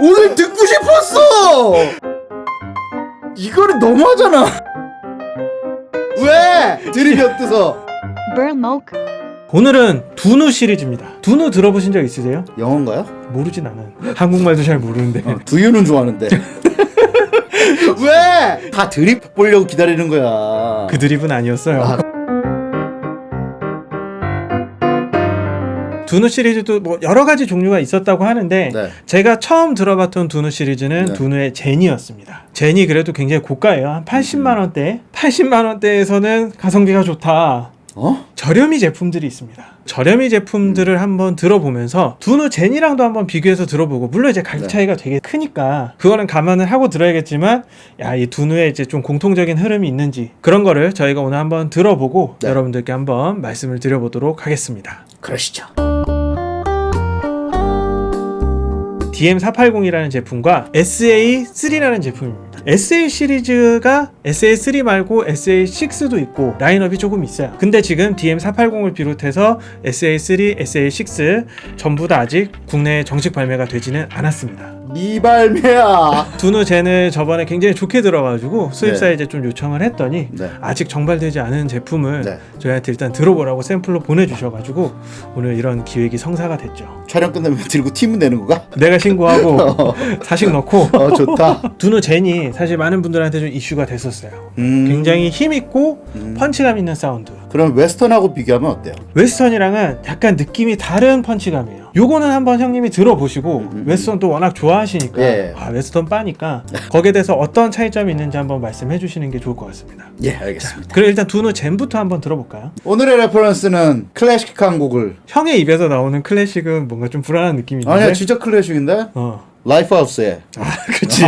오늘 듣고 싶었어 이거는 너무하잖아 왜 드립이 없어서 Burmok. 오늘은 두누 시리즈입니다. 두누 들어보신 적 있으세요? 영어인가요? 모르진 않아요. 한국말도 잘 모르는데. 어, 두유는 좋아하는데 왜? 다 드립 보려고 기다리는 거야 그 드립은 아니었어요. 아. 두누 시리즈도 뭐 여러 가지 종류가 있었다고 하는데 네. 제가 처음 들어봤던 두누 시리즈는 네. 두누의 제니였습니다. 제니 그래도 굉장히 고가예요. 한 80만 원대. 80만 원대에서는 가성비가 좋다. 어? 저렴이 제품들이 있습니다. 저렴이 제품들을 한번 들어보면서 두누 제니랑도 한번 비교해서 들어보고 물론 이제 가격 네. 차이가 되게 크니까 그거는 감안을 하고 들어야겠지만 야이 두누에 이제 좀 공통적인 흐름이 있는지 그런 거를 저희가 오늘 한번 들어보고 네. 여러분들께 한번 말씀을 드려보도록 하겠습니다. 그러시죠 DM480이라는 제품과 SA3라는 제품입니다. SA 시리즈가 SA3 말고 SA6도 있고 라인업이 조금 있어요. 근데 지금 DM480을 비롯해서 SA3, SA6 전부 다 아직 국내에 정식 발매가 되지는 않았습니다. 미발매야 두누 젠을 저번에 굉장히 좋게 들어가지고 수입사에 네. 이제 좀 요청을 했더니 네. 아직 정발되지 않은 제품을 네. 저희한테 일단 들어보라고 샘플로 보내주셔가지고 오늘 이런 기획이 성사가 됐죠. 촬영 끝나면 들고 팀은 내는 거가? 내가 신고하고 사식 넣고 어 좋다 두누 젠이 사실 많은 분들한테 좀 이슈가 됐었어요. 음, 굉장히 힘 있고 음. 펀치감 있는 사운드. 그럼 웨스턴하고 비교하면 어때요? 웨스턴이랑은 약간 느낌이 다른 펀치감이에요. 요거는 한번 형님이 들어보시고 음. 웨스턴 또 워낙 좋아하시니까 예. 아 웨스턴 빠니까 거기에 대해서 어떤 차이점이 있는지 한번 말씀해 주시는 게 좋을 것 같습니다. 예 알겠습니다 그럼 일단 두누 젠부터 한번 들어볼까요? 오늘의 레퍼런스는 클래식한 곡을 형의 입에서 나오는 클래식은 뭔가 좀 불안한 느낌인데. 아니야 진짜 클래식인데 어. 라이프하우스의 아, 그치.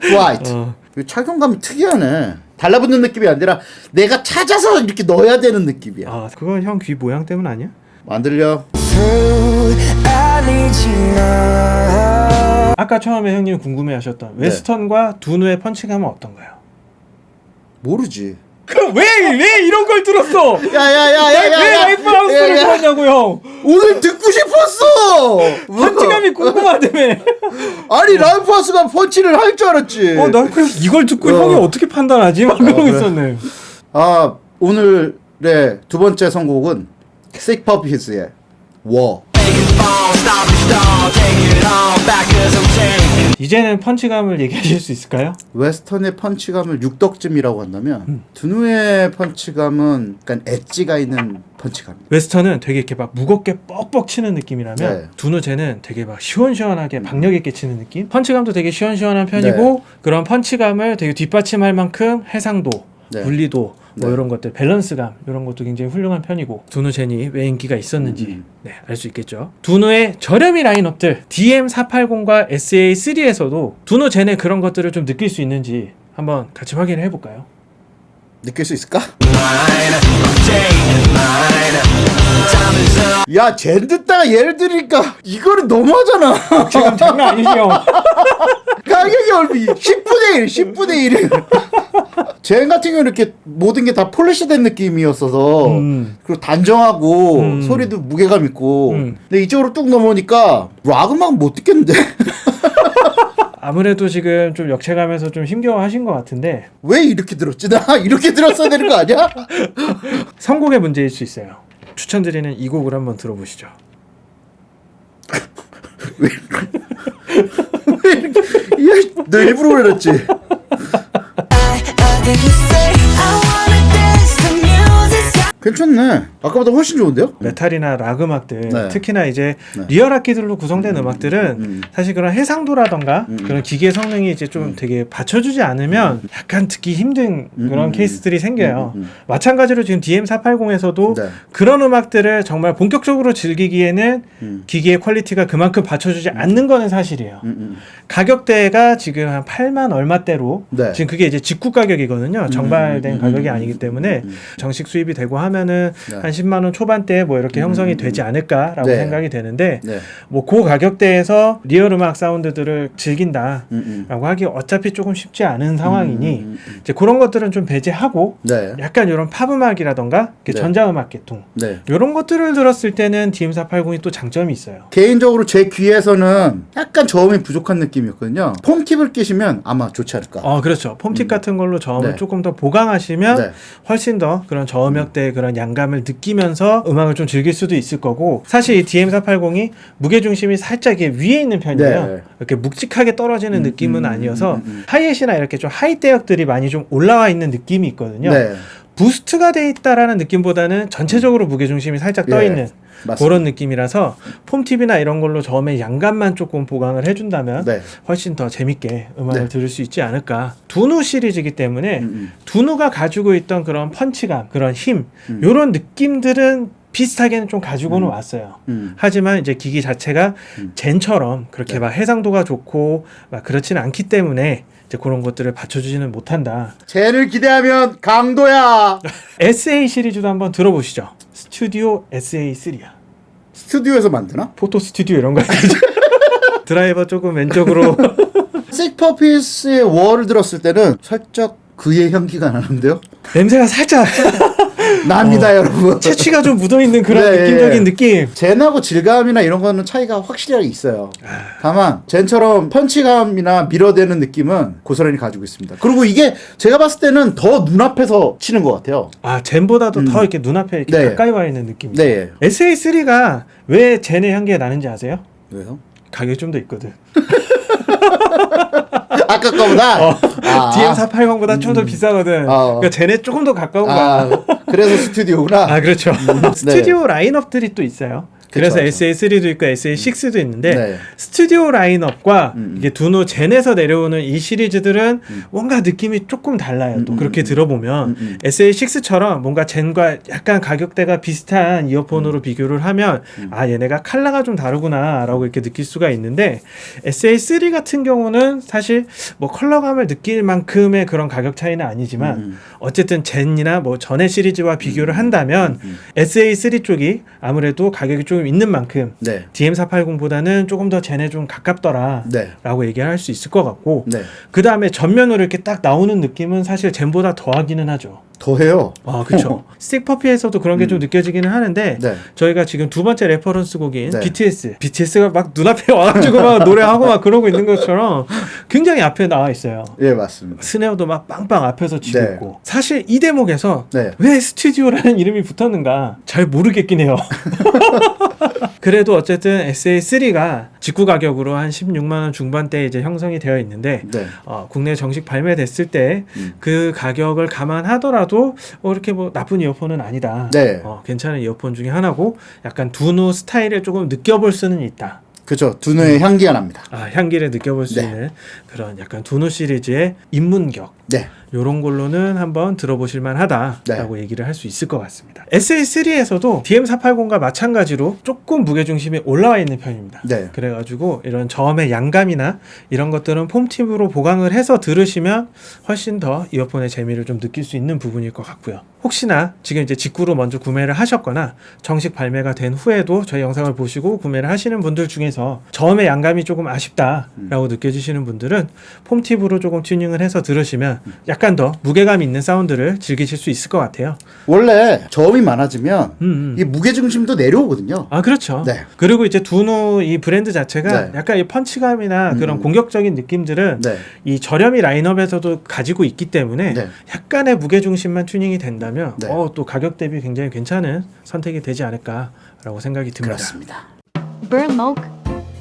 Flight 어. 착용감이 특이하네 달라붙는 느낌이 아니라 내가 찾아서 이렇게 넣어야 되는 느낌이야 아, 그건 형 귀 모양 때문 아니야? 안 들려? 아까 처음에 형님 궁금해하셨던 웨스턴과 두누의 펀치감은 어떤가요? 모르지 그럼 왜 왜 이런 걸 들었어? 왜 야야야야야 라이프 하우스를 들었냐고 형? 오늘 듣고 싶었어 펀치감이 궁금하다며. 아니 라이프 하우스가 펀치를 할 줄 알았지 어, 난 그래서 이걸 듣고 어. 형이 어떻게 판단하지? 막 그러고 그래. 있었네. 아 오늘의 두 번째 선곡은 Puppies의 워 이제는 펀치감을 얘기하실 수 있을까요? 웨스턴의 펀치감을 육덕쯤이라고 한다면 음. 두누의 펀치감은 약간 엣지가 있는 펀치감입니다 웨스턴은 되게 이렇게 막 무겁게 뻑뻑 치는 느낌이라면 네. 두누제는 되게 막 시원시원하게 박력 있게 치는 느낌? 펀치감도 되게 시원시원한 편이고 그런 펀치감을 되게 뒷받침할 만큼 해상도, 네. 분리도 뭐 네. 이런 것들 밸런스감 이런 것도 굉장히 훌륭한 편이고 두누젠이 왜 인기가 있었는지 음. 네, 알 수 있겠죠. 두누의 저렴이 라인업들 DM480과 SA3에서도 두누젠의 그런 것들을 좀 느낄 수 있는지 한번 같이 확인을 해볼까요? 느낄 수 있을까? 야, 젠 듣다가 예를 들으니까 이거는 너무하잖아. 지금 장난 아니죠? 가격이 얼마? 10분의 1, 10분의 1. 젠 같은 경우는 이렇게 모든 게 다 폴리시된 느낌이었어서 음. 그리고 단정하고 음. 소리도 무게감 있고 음. 근데 이쪽으로 뚝 넘어오니까 락 음악 못 듣겠는데 아무래도 지금 좀 역체감에서 좀 힘겨워하신 것 같은데 왜 이렇게 들었지? 나 이렇게 들었어야 되는 거 아니야? 선곡의 문제일 수 있어요. 추천드리는 이 곡을 한번 들어보시죠. 야, 너 일부러 그랬지? 괜찮네. 아까보다 훨씬 좋은데요? 메탈이나 락 음악들 네. 특히나 이제 네. 리얼 악기들로 구성된 음, 악들은 음. 사실 그런 해상도라던가 음. 그런 기계 성능이 이제 좀 되게 받쳐주지 않으면 약간 듣기 힘든 음, 그런 음, 케이스들이 생겨요. 음, 음. 마찬가지로 지금 DM480에서도 네. 그런 음악들을 정말 본격적으로 즐기기에는 음. 기기의 퀄리티가 그만큼 받쳐주지 않는 거는 사실이에요. 음, 음. 가격대가 지금 한 8만 얼마대로 네. 지금 그게 이제 직구 가격이거든요. 정발된 음, 음, 가격이 음, 아니기 음, 때문에 음, 음. 정식 수입이 되고 하면 하면은 네. 한 10만 원 초반대 뭐 이렇게 음, 형성이 음, 되지 않을까라고 네. 생각이 되는데 네. 뭐그 가격대에서 리얼 음악 사운드들을 즐긴다. 음, 음. 라고 하기 어차피 조금 쉽지 않은 상황이니 음, 음, 음. 이제 그런 것들은 좀 배제하고 네. 약간 이런 팝 음악이라던가 네. 전자 음악 계통 네. 이런 것들을 들었을 때는 DM480이 또 장점이 있어요. 개인적으로 제 귀에서는 약간 저음이 부족한 느낌이었거든요. foam tip을 끼시면 아마 좋지 않을까. 어 그렇죠. foam tip 음. 같은 걸로 저음을 네. 조금 더 보강하시면 네. 훨씬 더 그런 저음역대의 그런 양감을 느끼면서 음악을 좀 즐길 수도 있을 거고 사실 이 DM480이 무게 중심이 살짝 위에 있는 편이에요. 네. 이렇게 묵직하게 떨어지는 음, 느낌은 음, 아니어서 음, 음. 하이햇이나 이렇게 좀 high 대역들이 많이 좀 올라와 있는 느낌이 있거든요. 네. boost가 돼 있다라는 느낌보다는 전체적으로 무게 중심이 살짝 떠 예, 있는 맞습니다. 그런 느낌이라서 폼팁이나 이런 걸로 저음의 양감만 조금 보강을 해준다면 네. 훨씬 훨씬 더 재밌게 음악을 네. 들을 수 있지 않을까. 두누 시리즈이기 때문에 음, 음. 두누가 가지고 있던 그런 펀치감, 그런 힘, 음. 이런 느낌들은 비슷하게는 좀 가지고는 음. 왔어요. 음. 하지만 이제 기기 자체가 음. 젠처럼 그렇게 네. 막 해상도가 좋고 막 그렇지는 않기 때문에 이제 그런 것들을 받쳐주지는 못한다. 쟤를 기대하면 강도야. SA 시리즈도 한번 들어보시죠. 스튜디오 SA3야. 스튜디오에서 만드나? 포토 스튜디오 이런 거? 드라이버 조금 왼쪽으로 식퍼피스의 월을 들었을 때는 살짝 그의 향기가 나는데요. 냄새가 살짝 납니다, 여러분. 채취가 좀 묻어 있는 그런 네, 느낌적인 예. 느낌. 젠하고 질감이나 이런 거는 차이가 확실하게 있어요. 아. 다만 젠처럼 펀치감이나 밀어대는 느낌은 고스란히 가지고 있습니다. 그리고 이게 제가 봤을 때는 더 눈앞에서 치는 것 같아요. 아 젠보다도 음. 더 이렇게 눈앞에 이렇게 네. 가까이 와 있는 느낌. 네. SA3가 왜 젠의 향기가 나는지 아세요? 왜요? 가격이 좀 더 있거든. 아까 거보다. 어. 아. DM480보다 좀더 비싸거든. 어. 그러니까 젠에 조금 더 가까운 거야. 아, 그래서 스튜디오구나. 아 그렇죠. 스튜디오 라인업들이 또 있어요. 그래서 네. 그쵸, SA3도 있고 SA6도 있는데 네. 스튜디오 라인업과 음, 음. 이게 두노 젠에서 내려오는 이 시리즈들은 음. 뭔가 느낌이 조금 달라요. 또 음, 그렇게 음, 들어보면 음, 음. SA6처럼 뭔가 젠과 약간 가격대가 비슷한 이어폰으로 비교를 하면 음. 아 얘네가 칼라가 좀 다르구나라고 이렇게 느낄 수가 있는데 SA3 같은 경우는 사실 뭐 괴리감을 느낄 만큼의 그런 가격 차이는 아니지만 음, 어쨌든 젠이나 뭐 전의 시리즈와 비교를 한다면 음. SA3 쪽이 아무래도 가격이 조금 있는 만큼 네. DM480보다는 조금 더 젠에 좀 가깝더라. 네. 라고 얘기를 할 수 있을 것 같고 네. 그 다음에 전면으로 이렇게 딱 나오는 느낌은 사실 젠보다 더하기는 하죠. 더해요. 아 그렇죠. 스틱퍼피에서도 그런 게좀 느껴지기는 하는데 네. 저희가 지금 두 번째 reference 곡인 네. BTS, BTS가 막 눈앞에 와가지고 막 노래하고 막 그러고 있는 것처럼 굉장히 앞에 나와 있어요. 예, 맞습니다. 스네어도 막 빵빵 앞에서 치고 네. 있고 사실 이 대목에서 네. 왜 스튜디오라는 이름이 붙었는가 잘 모르겠긴 해요. 그래도 어쨌든 SA3가 직구 가격으로 한 16만 원 중반대 이제 형성이 되어 있는데 네. 어, 국내 정식 발매됐을 때 음. 그 가격을 감안하더라도 어, 이렇게 뭐 나쁜 이어폰은 아니다. 네. 어, 괜찮은 이어폰 중에 하나고 약간 두누 스타일을 조금 느껴볼 수는 있다. 그죠. 두뇌의 향기가 납니다. 아, 향기를 느껴볼 수 네. 있는 그런 약간 두누 시리즈의 입문격. 네. 요런 걸로는 한번 들어보실 네. 만하다라고 얘기를 할 수 있을 것 같습니다. SA3에서도 DM480과 마찬가지로 조금 무게중심이 올라와 있는 편입니다. 네. 그래가지고 이런 저음의 양감이나 이런 것들은 폼팁으로 보강을 해서 들으시면 훨씬 더 이어폰의 재미를 좀 느낄 수 있는 부분일 것 같고요. 혹시나 지금 이제 직구로 먼저 구매를 하셨거나 정식 발매가 된 후에도 저희 영상을 보시고 구매를 하시는 분들 중에서 저음의 양감이 조금 아쉽다라고 느껴지시는 분들은 폼팁으로 조금 튜닝을 해서 들으시면 약간 더 무게감 있는 사운드를 즐기실 수 있을 것 같아요. 원래 저음이 많아지면 음, 음. 이 무게 중심도 내려오거든요. 아 그렇죠. 네. 그리고 이제 두누 이 브랜드 자체가 네. 약간 이 펀치감이나 음, 그런 음. 공격적인 느낌들은 네. 이 저렴이 라인업에서도 가지고 있기 때문에 네. 약간의 무게 중심만 튜닝이 된다면 네. 어, 또 가격 대비 굉장히 괜찮은 선택이 되지 않을까라고 생각이 듭니다. 그렇습니다.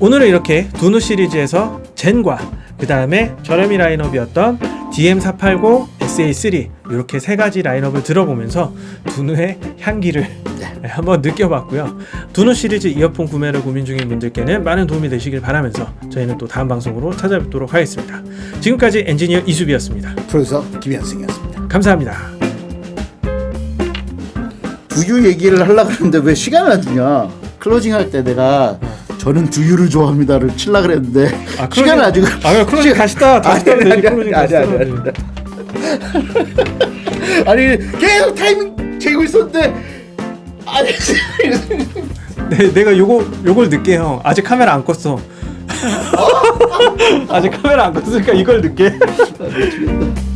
오늘은 이렇게 두누 시리즈에서 젠과 그 다음에 저렴이 라인업이었던 DM480, SA3 이렇게 세 가지 라인업을 들어보면서 두누의 향기를 네. 한번 느껴봤고요. 두누 시리즈 이어폰 구매를 고민 중인 분들께는 많은 도움이 되시길 바라면서 저희는 또 다음 방송으로 찾아뵙도록 하겠습니다. 지금까지 엔지니어 이수비였습니다. 프로듀서 김현승이었습니다. 감사합니다. 두유 얘기를 하려고 했는데 왜 시간을 안 주냐? closing 할 때 내가 저는 두유를 좋아합니다를 칠라 그랬는데 아, 그러니까. 아 그러니까 시간 아직 아 closing 가시다. 다시 아니 아니 아니 아니 아니 아니 계속 타이밍 재고 있었는데 아니 네, 내가 요거 요걸 늦게 형 아직 카메라 안 껐어. 어? 아직 카메라 안 껐으니까 이걸 늦게. 아,